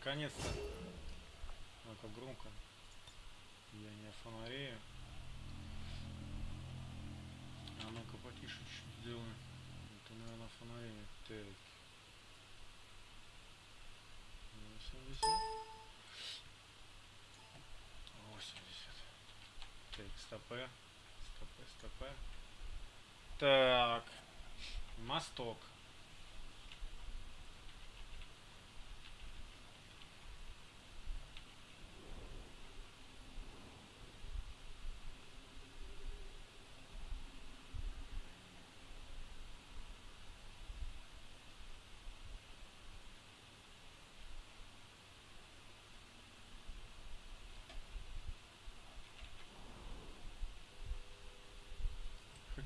наконец-то. Ну-ка, громко. Я не фонарею. А ну-ка, потише чуть сделаем. Это, наверное, фонареет. Так. 80. 80. Так, стопе. Стопе, стопе. Так. Мосток.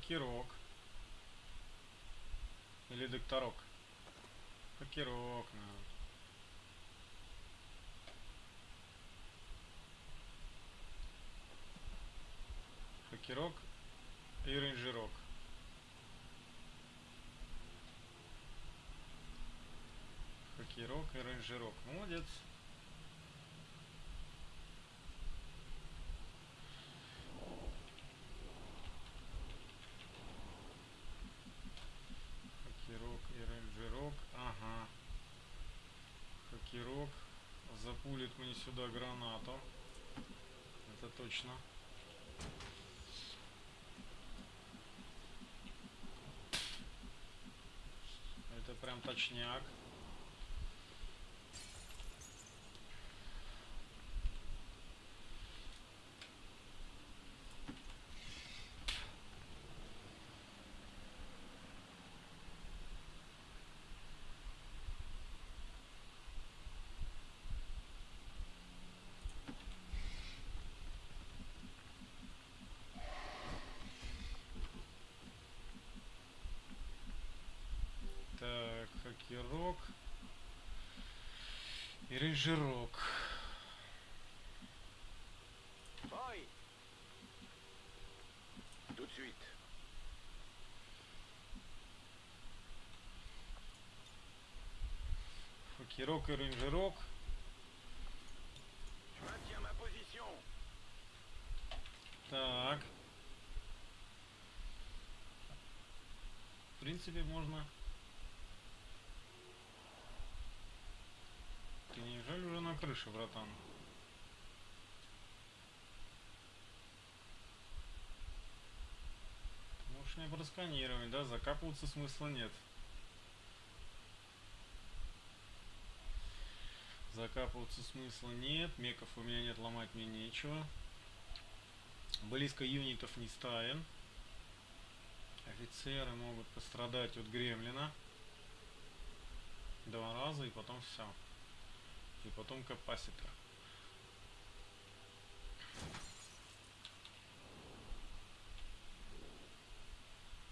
Хакерок. Или докторок. Хакерок, наверное. Хакерок и рейнджерок. Хакерок и рейнджерок. Молодец. Хакерок и рейнджерок. Ага. Хакерок запулит мне сюда гранату. Это точно. Это прям точняк. Так, хакерок. Рейнджерок. Ой Tout de suite. И рейнджерок. Так. В принципе, можно... Ты крыше, братан? Можешь меня просканировать, да? Закапываться смысла нет. Закапываться смысла нет. Меков у меня нет, ломать мне нечего. Близко юнитов не ставим. Офицеры могут пострадать от гремлина. Два раза и потом все. И потом капаситор.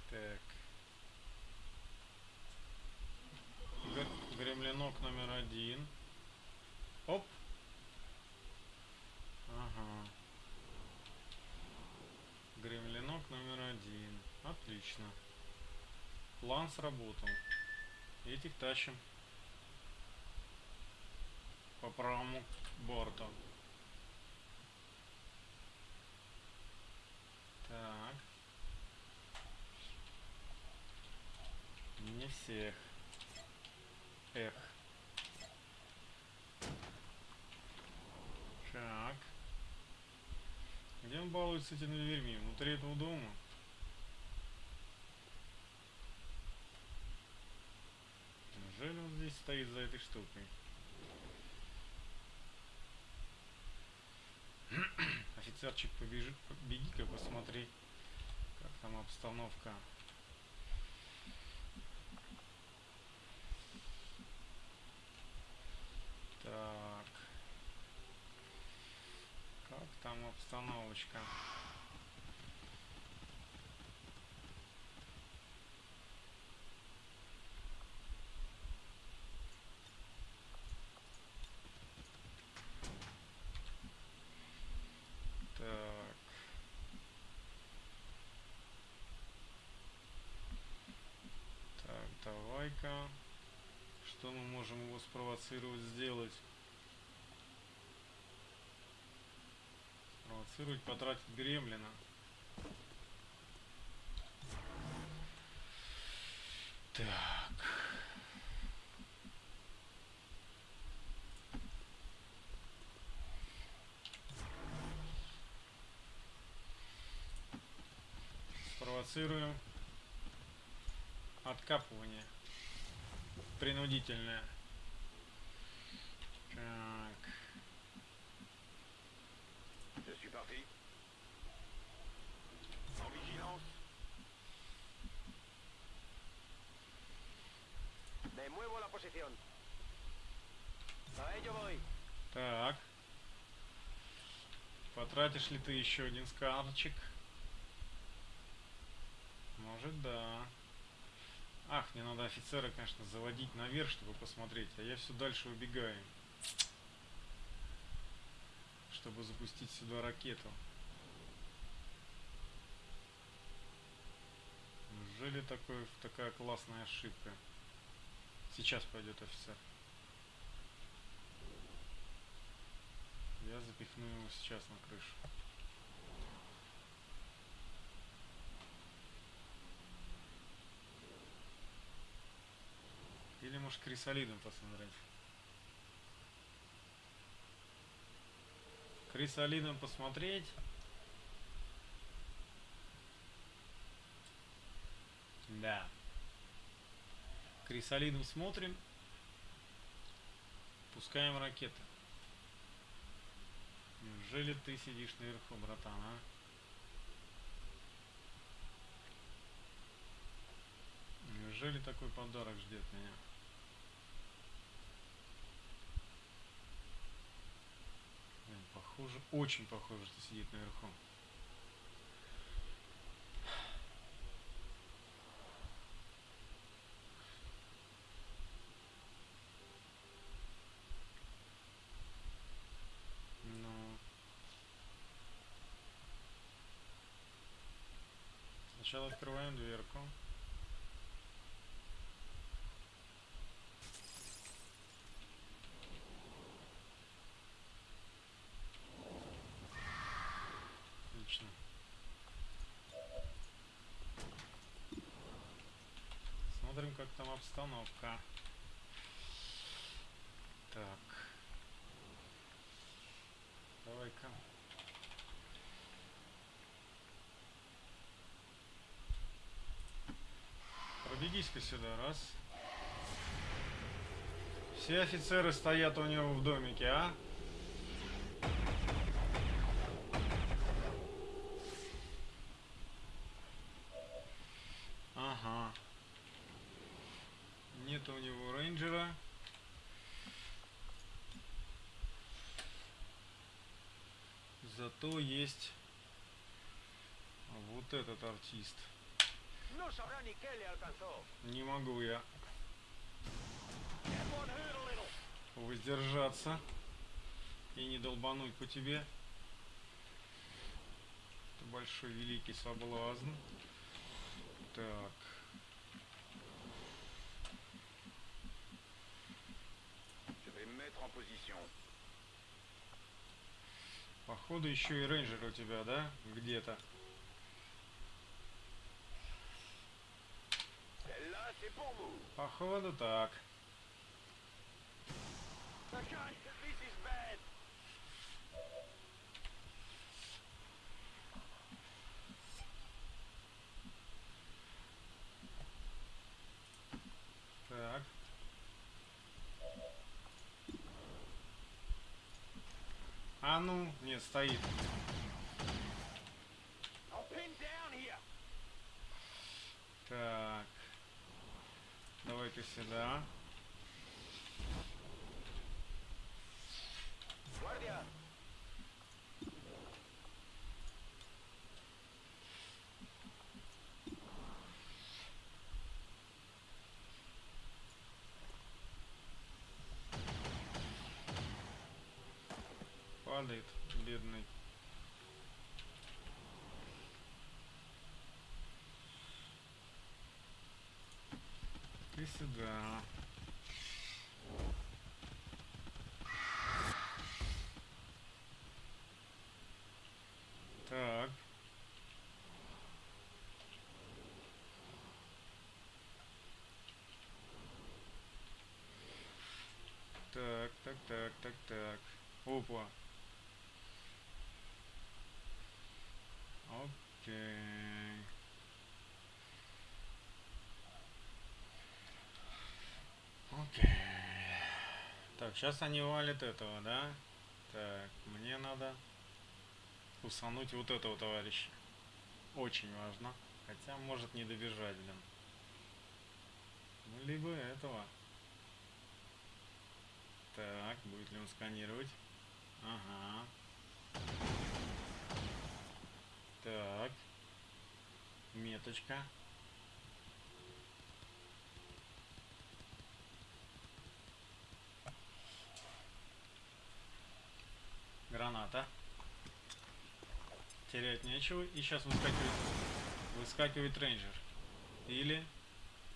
Так. Гр- Гремлинок номер один. Оп. Ага. Гремлинок номер один. Отлично. План сработал. Этих тащим по правому борту. Так. Не всех. Эх. Так. Где он балуется этими дверьми? Внутри этого дома? Неужели он здесь стоит за этой штукой? Офицерчик, побежи, беги-ка, посмотри, как там обстановка. Так. Как там обстановочка? противника. Что мы можем его спровоцировать сделать? Спровоцировать, потратить гремлина. Так. Спровоцируем откапывание принудительное. Так. Je suis parti. En vigilance. Me muevo a la posición. A ello voy. Так. Потратишь ли ты еще один скарчик? Может, да. Ах, мне надо офицера, конечно, заводить наверх, чтобы посмотреть, а я все дальше убегаю. Чтобы запустить сюда ракету. Неужели такой, такая классная ошибка? Сейчас пойдет офицер. Я запихну его сейчас на крышу. Может крисолидом посмотреть. Крисолидом посмотреть. Да. Крисолидом смотрим. Пускаем ракеты. Неужели ты сидишь наверху, братан, а? Неужели такой подарок ждет меня? Блин, похоже, очень похоже, что сидит наверху. Ну. Сначала открываем дверку. Отлично. Обстановка. Так. Давай-ка. Пробегись-ка сюда, раз. Все офицеры стоят у него в домике, а? Ага. Нет у него рейнджера. Зато есть вот этот артист. Alcanzó. Не могу я воздержаться и не долбануть по тебе. Это большой великий соблазн. Так. Je vais me mettre en position. Походу еще и рейнджер у тебя, да? Где-то. Походу так. Так. А ну, нет, стоит. Так. Давай-ка сюда. Guardia. падает, бедный. Ты сюда. Так. Так, так, так, так, так. Опа. Окей. Окей. Так, сейчас они валят этого, да? Так, мне надо усануть вот этого товарища. Очень важно. Хотя может не добежать, блин. Ну, либо этого. Так, будет ли он сканировать? Ага. Так. Меточка. Граната. Терять нечего. И сейчас выскакивает, выскакивает рейнджер. Или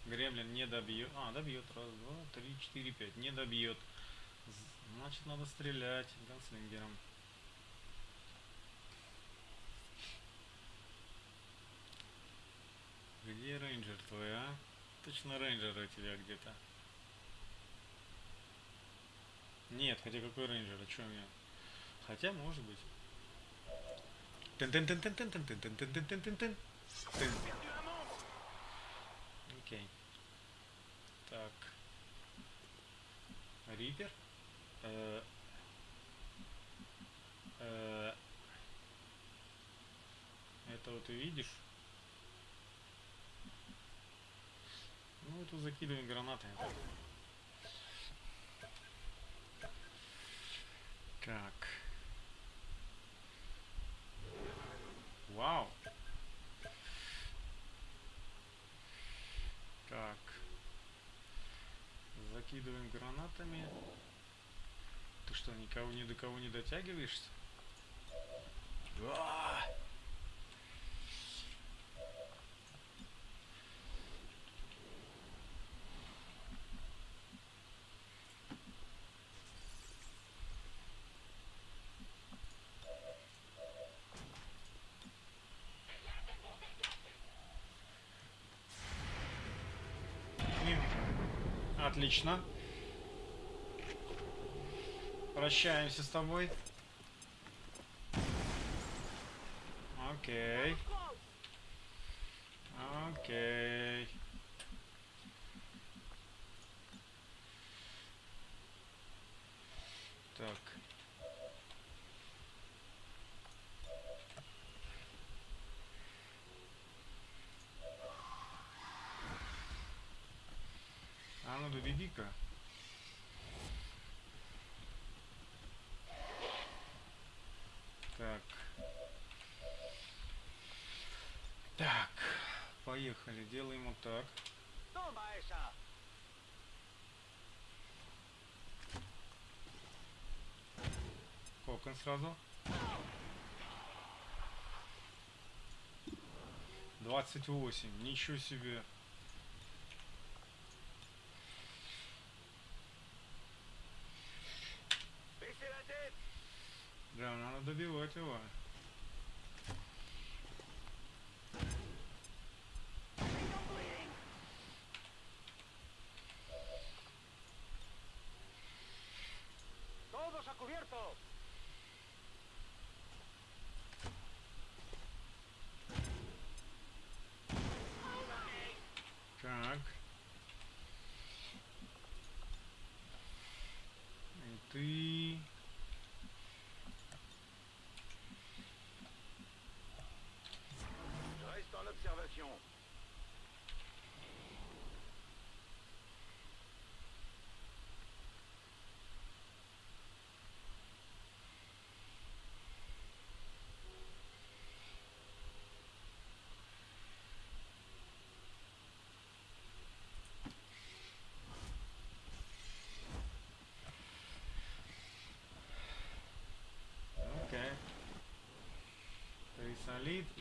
гремлин не добьет. А, добьет. Раз, два, три, четыре, пять. Не добьет. Значит, надо стрелять gunslinger ом. Где рейнджер твой, а? Точно рейнджер у тебя где-то. Нет, хотя какой рейнджер, а что у меня? Хотя, может быть. Окей. Так. Рипер? Э -э -э это вот видишь? Ну, это закидываем гранатами. Так. Вау. Так. Закидываем гранатами. Ты что, никого ни до кого не дотягиваешься? А! Отлично. Прощаемся с тобой. Окей. Окей. Так. А ну доведи-ка. Так. Так. Поехали. Делаем вот так. Кокон сразу. 28. Ничего себе. see.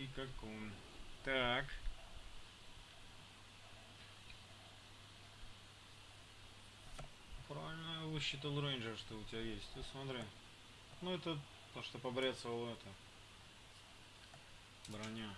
Трисолит и какун. Так. Правильно я высчитал рейнджер, что у тебя есть. Ты смотри. Ну это то, что побрецывал это. Броня.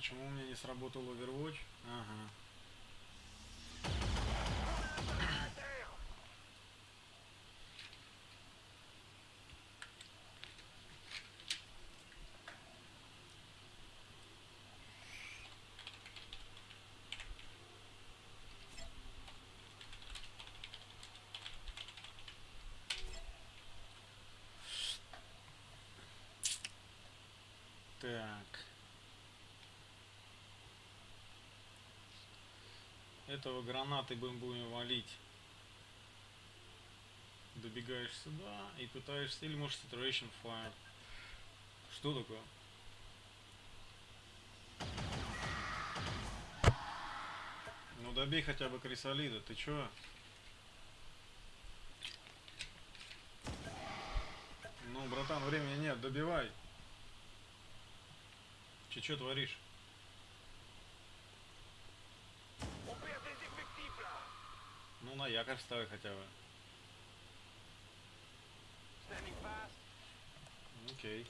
Почему у меня не сработал Overwatch? Ага. Так. Этого гранаты будем будем валить. Добегаешь сюда и пытаешься, или может Saturation Fire. Что такое? Ну добей хотя бы крисолида, ты чё? Ну, братан, времени нет, добивай. Че, чё творишь? Ну, на якорь ставь хотя бы. Окей.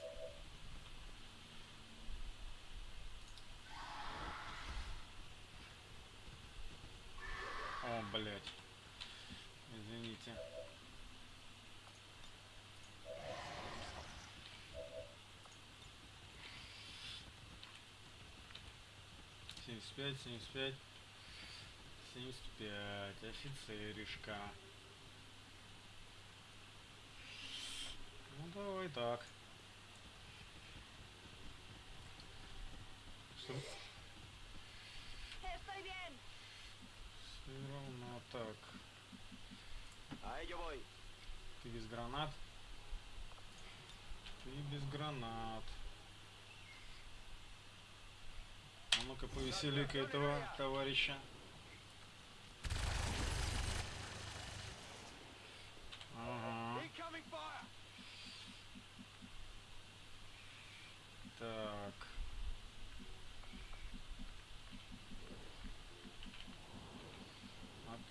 О, блядь. Извините. Семьдесят пять, семьдесят пять, семьдесят пять, офицеришка. Ну давай так. Что? Все равно так. Ты без гранат? Ты без гранат. А ну-ка повесели-ка этого товарища. Ага. Incoming fire Так. Отлично.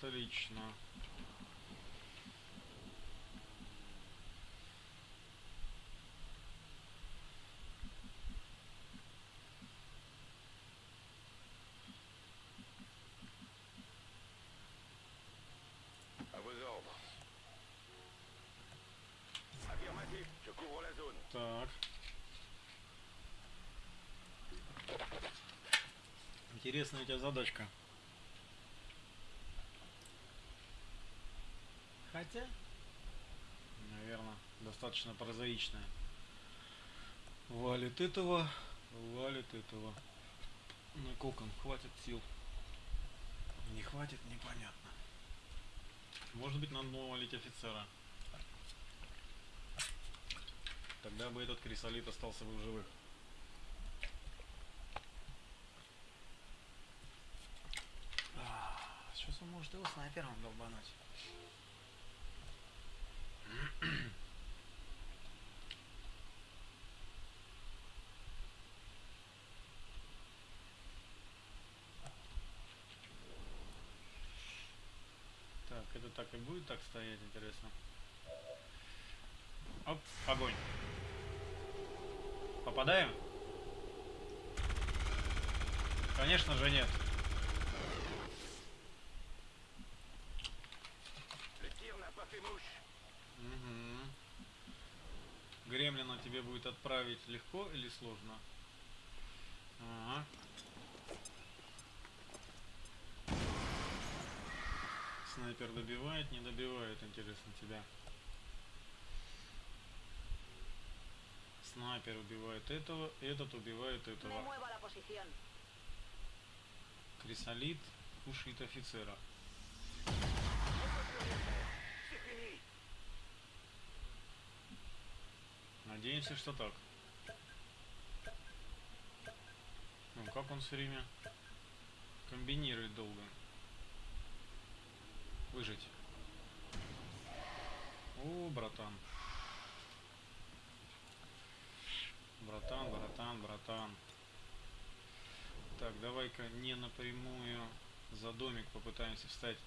À vos ordres. Affirmatif, je couvre la zone. Так. Интересная у тебя задачка. Хотя, наверное, достаточно прозаичная. Валит этого, валит этого. На кокон хватит сил. Не хватит, непонятно. Может быть, надо было валить офицера. Тогда бы этот крисолит остался бы в живых. Сейчас он может его снайпером долбануть. Так, это так и будет так стоять, интересно. Оп, огонь. Попадаем? Конечно же нет. Le tir n'a Гремлина тебе будет отправить легко или сложно? Ага. Снайпер добивает, не добивает, интересно тебя. Снайпер убивает этого, этот убивает этого. Крисолит кушает офицера. Надеемся, что так. Ну, как он все время комбинирует долго. Выжить. О, братан. Братан, братан, братан. Так, давай-ка не напрямую за домик попытаемся встать.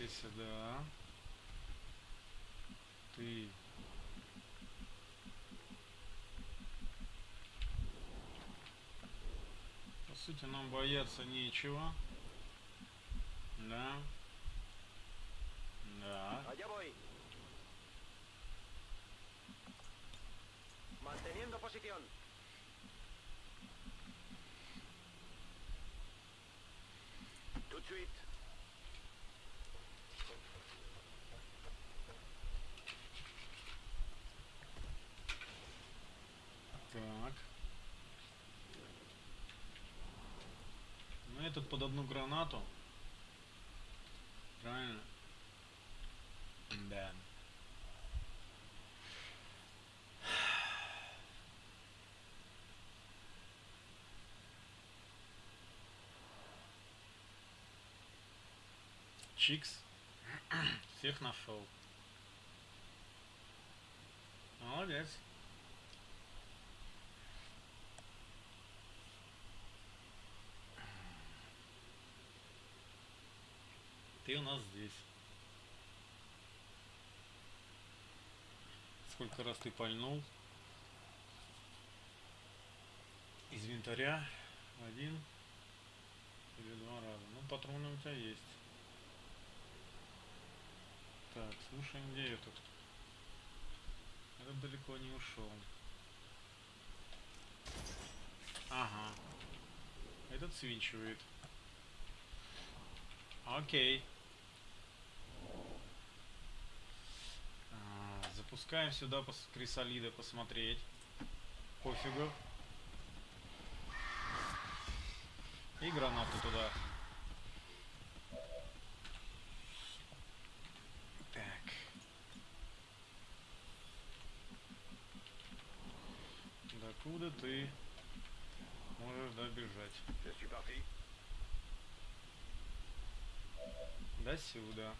Ты сюда. Ты. По сути, нам бояться нечего. Да. Да. Manteniendo posición. Tout. Так. Ну этот под одну гранату. Правильно? Да. Чикс. Всех нашел. Молодец. Ты у нас здесь. Сколько раз ты пальнул? Из винтаря один или два раза. Ну, патроны у тебя есть. Так, слушай, где этот? Этот далеко не ушел. Ага. Этот свинчивает. Окей. А, запускаем сюда пос- крисолида посмотреть. Пофигу. И гранату туда. Так. Докуда ты можешь добежать? Je suis parti. До сюда.